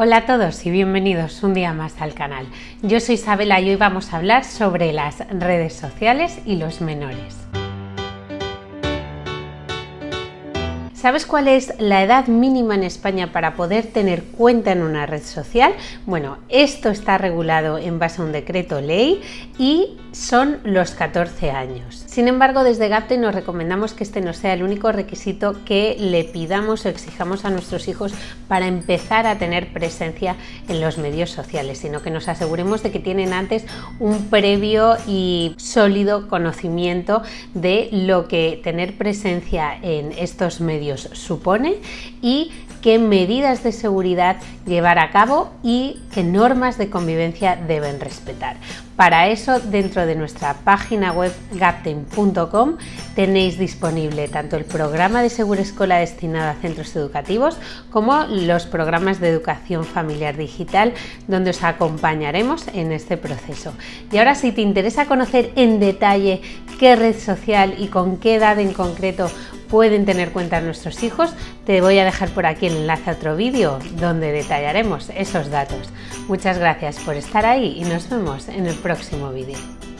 Hola a todos y bienvenidos un día más al canal. Yo soy Isabela y hoy vamos a hablar sobre las redes sociales y los menores. ¿Sabes cuál es la edad mínima en España para poder tener cuenta en una red social? Bueno, esto está regulado en base a un decreto ley y son los 14 años. Sin embargo, desde GAPTE nos recomendamos que este no sea el único requisito que le pidamos o exijamos a nuestros hijos para empezar a tener presencia en los medios sociales, sino que nos aseguremos de que tienen antes un previo y sólido conocimiento de lo que tener presencia en estos medios supone y qué medidas de seguridad llevar a cabo y qué normas de convivencia deben respetar. Para eso, dentro de nuestra página web gapten.com tenéis disponible tanto el programa de Segura Escola destinado a centros educativos como los programas de educación familiar digital donde os acompañaremos en este proceso. Y ahora si te interesa conocer en detalle qué red social y con qué edad en concreto pueden tener cuenta nuestros hijos, te voy a dejar por aquí el enlace a otro vídeo donde detallaremos esos datos. Muchas gracias por estar ahí y nos vemos en el próximo vídeo.